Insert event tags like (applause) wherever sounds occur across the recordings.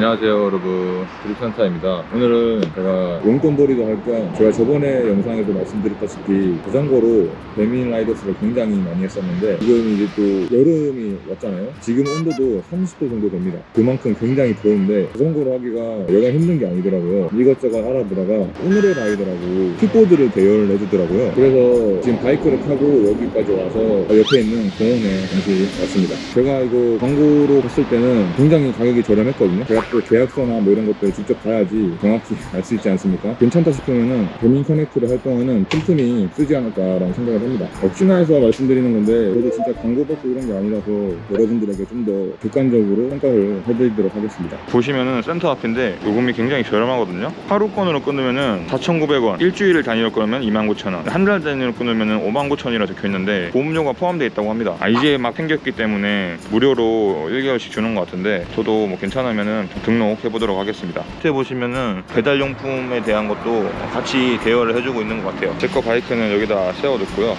안녕하세요 여러분. 드립산타입니다. 오늘은 제가 용돈벌이도 할겸 제가 저번에 영상에서 말씀드렸다시피 자전거로 배민 라이더스를 굉장히 많이 했었는데 지금 이제 또 여름이 왔잖아요. 지금 온도도 30도 정도 됩니다. 그만큼 굉장히 더운데 자전거로 하기가 여간 힘든 게 아니더라고요. 이것저것 알아보다가 오늘의 라이더라고 킥보드를 대여를 해주더라고요. 그래서 지금 바이크를 타고 여기까지 와서 옆에 있는 공원에 잠시 왔습니다. 제가 이거 광고로 봤을 때는 굉장히 가격이 저렴했거든요. 제가 또 계약서나 뭐 이런 것들 직접 봐야지 정확히 (laughs) 알 수 있지 않습니까? 괜찮다 싶으면은 배민 커넥트를 할 동안은 틈틈이 쓰지 않을까라는 생각을 합니다. 혹시나 해서 말씀드리는 건데 그래도 진짜 광고 받고 이런 게 아니라서 여러분들에게 좀 더 객관적으로 평가를 해드리도록 하겠습니다. 보시면은 센터 앞인데 요금이 굉장히 저렴하거든요. 하루권으로 끊으면은 4,900원 일주일을 단위로 끊으면 29,000원 한 달 단위로 끊으면은 59,000원이라 적혀 있는데 보험료가 포함되어 있다고 합니다. 아, 이제 막 생겼기 때문에 무료로 1개월씩 주는 것 같은데 저도 뭐 괜찮으면은 등록해 보도록 하겠습니다. 밑에 보시면은 배달용품에 대한 것도 같이 대여를 해주고 있는 것 같아요. 제 거 바이크는 여기다 세워뒀고요.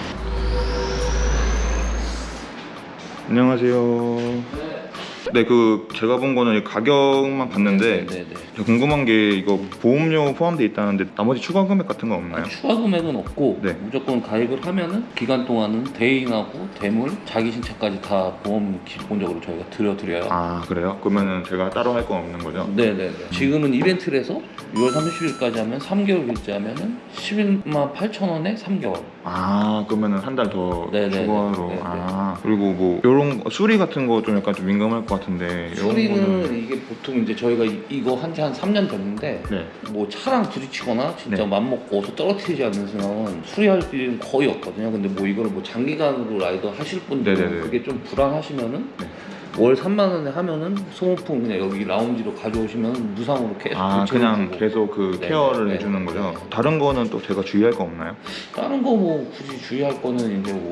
안녕하세요 네, 그 제가 본 거는 가격만 봤는데 네네. 저 궁금한 게 이거 보험료 포함돼 있다는데 나머지 추가 금액 같은 거 없나요? 추가 금액은 없고 네. 무조건 가입을 하면은 기간 동안은 대인하고 대물, 자기 신차까지 다 보험 기본적으로 저희가 들여드려요. 아 그래요? 그러면은 제가 따로 할 건 없는 거죠? 네네네. 지금은 이벤트를 해서 6월 30일까지 하면 3개월 결제 하면은 11만 8천 원에 3개월. 아 그러면은 한 달더 네네네. 추가로 네네. 아 그리고 뭐 요런 거, 수리 같은 거 좀 약간 좀 민감할 것 같은데 수리는 거는 이게 보통 이제 저희가 이- 이거 한지한 3년 됐는데 네. 뭐 차랑 부딪히거나 진짜 네. 맘먹고 어서 떨어뜨리지 않는 순간은 수리할 일은 거의 없거든요. 근데 뭐 이거를 뭐 장기간으로 라이더 하실 네네네. 그게 좀 불안하시면은 네. 월 3만 원에 하면은 소모품 그냥 여기 라운지로 가져오시면 무상으로 계속 아 교체해주고. 그냥 계속 그 네, 케어를 네, 해주는 네. 거죠? 다른 거는 또 제가 주의할 거 없나요? 다른 거 뭐 굳이 주의할 거는 이제 뭐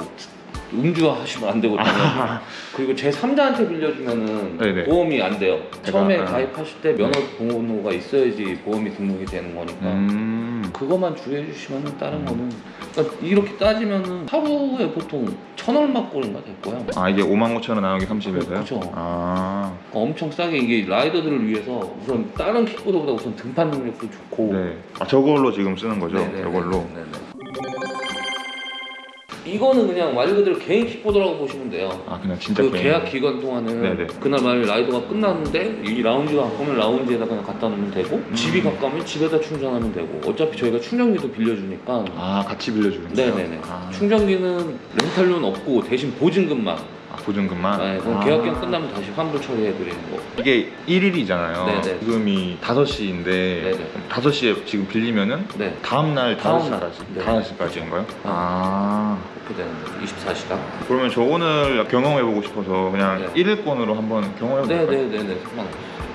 음주하시면 안 되거든요. (laughs) 그리고 제 3자한테 빌려주면은 네네. 보험이 안 돼요. 처음에 아. 가입하실 때 면허 번호가 있어야지 보험이 등록이 되는 거니까. 음 그것만 주의해 주시면 다른 거는 그러니까 이렇게 따지면은 하루에 보통 천 얼마 꼴인가 될 거예요. 아 이게 5만 5천 원 나누기 30에서요? 그쵸. 아 그러니까 엄청 싸게 이게 라이더들을 위해서 우선 다른 킥보드보다 우선 등판 능력도 좋고 네. 아 저걸로 지금 쓰는 거죠? 네네네. 저걸로 네네. 이거는 그냥 말 그대로 개인 킥보드라고 보시면 돼요. 아 그냥 진짜 그 개인. 계약 기간 동안은 네네. 그날 만약 라이더가 끝났는데 이 라운지가 가까우면 라운지에다 그냥 갖다 놓으면 되고 음. 집이 가까우면 집에다 충전하면 되고 어차피 저희가 충전기도 빌려주니까 아 같이 빌려주는 거요 네네네. 아, 충전기는 렌탈료는 없고 대신 보증금만. 아, 보증금만? 네, 그럼 아. 계약 기간 끝나면 다시 환불 처리해드리는 거. 이게 1일이잖아요 네네. 지금이 5시인데 네네. 5시에 지금 빌리면은 네. 다음날 다음 날. 5시까지 네. 5시까지인가요? 아 그렇게 되는 거죠. 24시간. 그러면 저 오늘 경험해보고 싶어서 그냥 네. 1일권으로 한번 경험해볼까요? 네네네네. 상관없어요.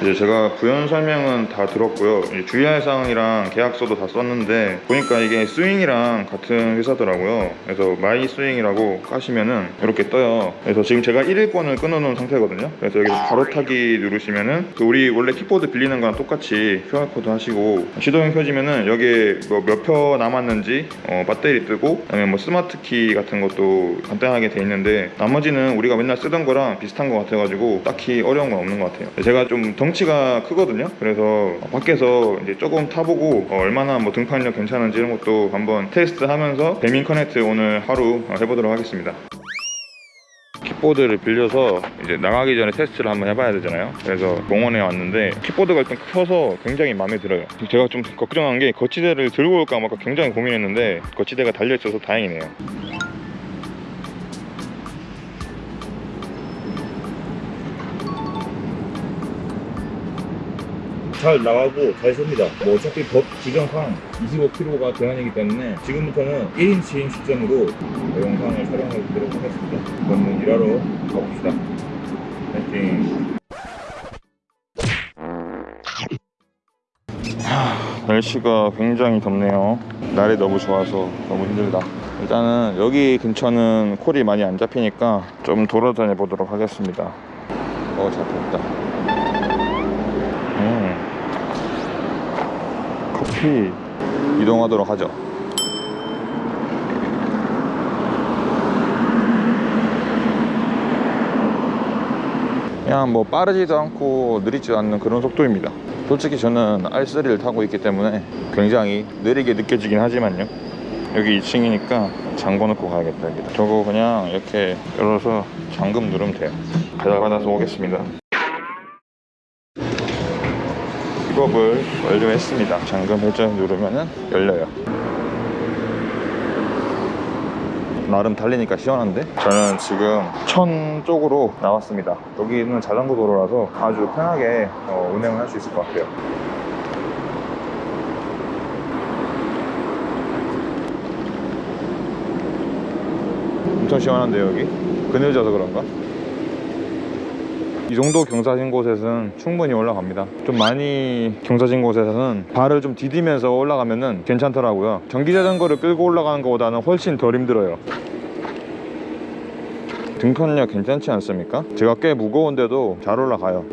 이제 제가 부연 설명은 다 들었고요. 주의할 사항이랑 계약서도 다 썼는데 보니까 이게 스윙이랑 같은 회사더라고요. 그래서 마이 스윙이라고 까시면은 이렇게 떠요. 그래서 지금 제가 1일권을 끊어놓은 상태거든요. 그래서 여기서 바로 타기 누르시면은 그 우리 원래 킥보드 빌리는 거랑 똑같이 QR 코드 하시고 시동이 켜지면은 여기에 뭐 몇 프로 남았는지 어, 배터리 뜨고 그다음에 뭐 스마트 키 같은 것도 간단하게 돼 있는데 나머지는 우리가 맨날 쓰던 거랑 비슷한 것 같아가지고 딱히 어려운 건 없는 것 같아요. 제가 좀 덩치가 크거든요. 그래서 밖에서 이제 조금 타보고 어, 얼마나 뭐 등판력 괜찮은지 이런 것도 한번 테스트 하면서 배민 커넥트 오늘 하루 어, 해보도록 하겠습니다. 킥보드를 빌려서 이제 나가기 전에 테스트를 한번 해봐야 되잖아요. 그래서 공원에 왔는데 킥보드가 일단 커서 굉장히 마음에 들어요. 제가 좀 걱정한 게 거치대를 들고 올까 말까 굉장히 고민했는데 거치대가 달려 있어서 다행이네요. 잘 나가고 잘 섭니다 뭐 어차피 법 규정상 25kg가 제한이기 때문에 지금부터는 1인칭 시점으로 영상을 촬영해 보도록 하겠습니다 그러면 일하러 가봅시다 파이팅 날씨가 굉장히 덥네요. 날이 너무 좋아서 너무 힘들다. 일단은 여기 근처는 콜이 많이 안 잡히니까 좀 돌아다녀 보도록 하겠습니다. 어, 잡혔다. 음. 커피 이동하도록 하죠. 그냥 뭐 빠르지도 않고 느리지도 않는 그런 속도입니다. 솔직히 저는 R3를 타고 있기 때문에 굉장히 느리게 느껴지긴 하지만요. 여기 2층이니까 잠궈 놓고 가야겠다. 저거 그냥 이렇게 열어서 잠금 누르면 돼요. 배달 받아서 오겠습니다 픽업을 완료했습니다 잠금 회전 누르면은 열려요 나름 달리니까 시원한데? 저는 지금 천 쪽으로 나왔습니다 여기는 자전거 도로라서 아주 편하게 어, 운행을 할 수 있을 것 같아요 엄청 시원한데 여기? 그늘져서 그런가? 이 정도 경사진 곳에서는 충분히 올라갑니다. 좀 많이 경사진 곳에서는 발을 좀 디디면서 올라가면 은 괜찮더라고요. 전기 자전거를 끌고 올라가는 것보다는 훨씬 덜 힘들어요. 등판력 괜찮지 않습니까? 제가 꽤 무거운데도 잘 올라가요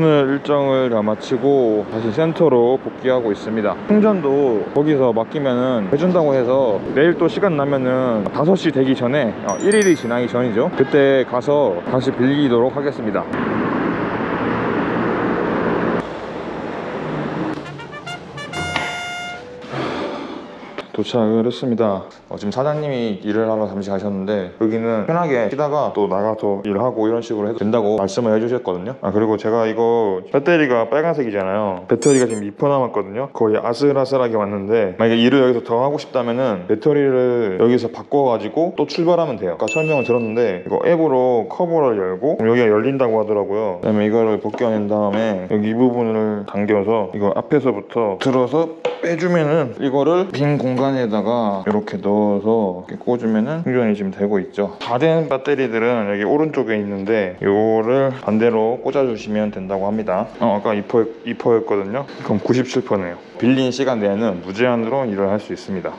오늘 일정을 다 마치고 다시 센터로 복귀하고 있습니다. 충전도 거기서 맡기면은 해준다고 해서 내일 또 시간 나면은 5시 되기 전에 어, 1일이 지나기 전이죠. 그때 가서 다시 빌리도록 하겠습니다 도착을 했습니다. 어, 지금 사장님이 일을 하러 잠시 가셨는데 여기는 편하게 쉬다가 또 나가서 일하고 이런 식으로 해도 된다고 말씀을 해주셨거든요. 아 그리고 제가 이거 배터리가 빨간색이잖아요. 배터리가 지금 2% 남았거든요. 거의 아슬아슬하게 왔는데 만약에 일을 여기서 더 하고 싶다면은 배터리를 여기서 바꿔가지고 또 출발하면 돼요. 아까 설명을 들었는데 이거 앱으로 커버를 열고 여기가 열린다고 하더라고요. 그 다음에 이거를 벗겨낸 다음에 여기 이 부분을 당겨서 이거 앞에서부터 들어서 빼주면은 이거를 빈 공간 에다가 이렇게 넣어서 이렇게 꽂으면은 충전이 지금 되고 있죠. 다 된 배터리들은 여기 오른쪽에 있는데 이거를 반대로 꽂아주시면 된다고 합니다. 어, 아까 2%, 2%였거든요. 그럼 97%네요. 빌린 시간 내에는 무제한으로 일을 할 수 있습니다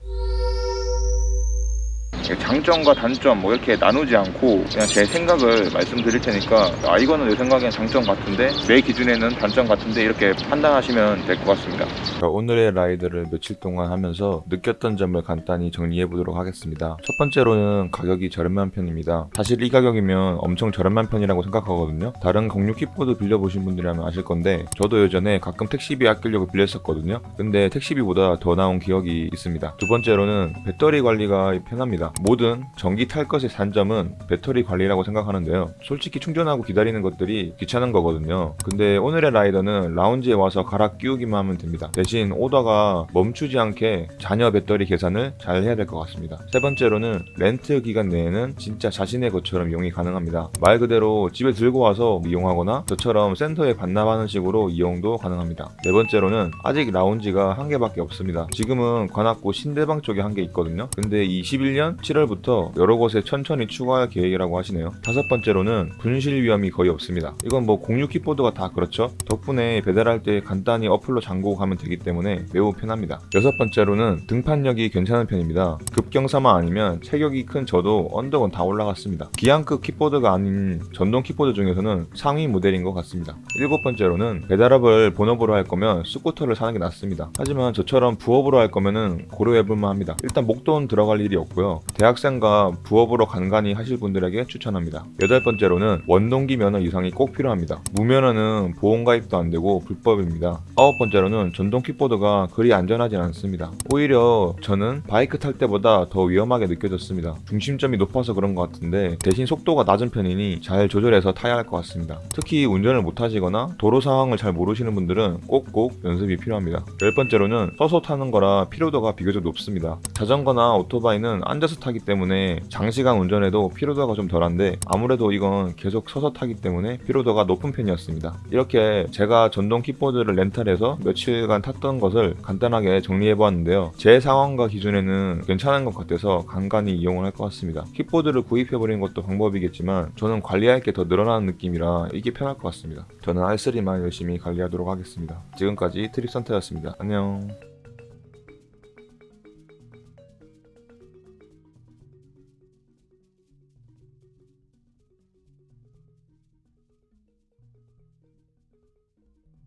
장점과 단점 뭐 이렇게 나누지 않고 그냥 제 생각을 말씀드릴 테니까 아 이거는 내 생각엔 장점 같은데 내 기준에는 단점 같은데 이렇게 판단하시면 될 것 같습니다 오늘의 라이드를 며칠 동안 하면서 느꼈던 점을 간단히 정리해 보도록 하겠습니다. 첫 번째로는 가격이 저렴한 편입니다. 사실 이 가격이면 엄청 저렴한 편이라고 생각하거든요. 다른 공유 킥보드 빌려보신 분들이라면 아실 건데 저도 예전에 가끔 택시비 아끼려고 빌렸었거든요. 근데 택시비보다 더 나온 기억이 있습니다. 두 번째로는 배터리 관리가 편합니다. 모든 전기 탈 것의 단점은 배터리 관리라고 생각하는데요. 솔직히 충전하고 기다리는 것들이 귀찮은 거거든요. 근데 오늘의 라이더는 라운지에 와서 갈아 끼우기만 하면 됩니다. 대신 오다가 멈추지 않게 잔여 배터리 계산을 잘 해야 될 것 같습니다. 세 번째로는 렌트 기간 내에는 진짜 자신의 것처럼 이용이 가능합니다. 말 그대로 집에 들고 와서 이용하거나 저처럼 센터에 반납하는 식으로 이용도 가능합니다. 네 번째로는 아직 라운지가 한 개밖에 없습니다. 지금은 관악구 신대방 쪽에 한 개 있거든요. 근데 21년 7월부터 여러 곳에 천천히 추가할 계획이라고 하시네요. 다섯 번째로는 분실 위험이 거의 없습니다. 이건 뭐 공유 킥보드가 다 그렇죠. 덕분에 배달할 때 간단히 어플로 잠그고 가면 되기 때문에 매우 편합니다. 여섯 번째로는 등판력이 괜찮은 편입니다. 급경사만 아니면 체격이 큰 저도 언덕은 다 올라갔습니다. 기안급 킥보드가 아닌 전동 킥보드 중에서는 상위 모델인 것 같습니다. 일곱 번째로는 배달업을 본업으로 할 거면 스쿠터를 사는 게 낫습니다. 하지만 저처럼 부업으로 할 거면은 고려해볼만 합니다. 일단 목돈 들어갈 일이 없고요. 대학생과 부업으로 간간히 하실 분들에게 추천합니다. 여덟 번째로는 원동기 면허 이상이 꼭 필요합니다. 무면허는 보험가입도 안 되고 불법입니다. 아홉 번째로는 전동 킥보드가 그리 안전하진 않습니다. 오히려 저는 바이크 탈 때보다 더 위험하게 느껴졌습니다. 중심점이 높아서 그런 것 같은데 대신 속도가 낮은 편이니 잘 조절해서 타야 할 것 같습니다. 특히 운전을 못 하시거나 도로 상황을 잘 모르시는 분들은 꼭꼭 연습이 필요합니다. 열 번째로는 서서 타는 거라 피로도가 비교적 높습니다. 자전거나 오토바이는 앉아서 타기 때문에 장시간 운전해도 피로도가 좀 덜한데 아무래도 이건 계속 서서 타기 때문에 피로도가 높은 편이었습니다. 이렇게 제가 전동 킥보드를 렌탈해서 며칠간 탔던 것을 간단하게 정리해 보았는데요. 제 상황과 기준에는 괜찮은 것 같아서 간간히 이용을 할 것 같습니다. 킥보드를 구입해 버리는 것도 방법이겠지만 저는 관리할 게 더 늘어나는 느낌이라 이게 편할 것 같습니다. 저는 R3만 열심히 관리하도록 하겠습니다. 지금까지 트립선터였습니다. 안녕.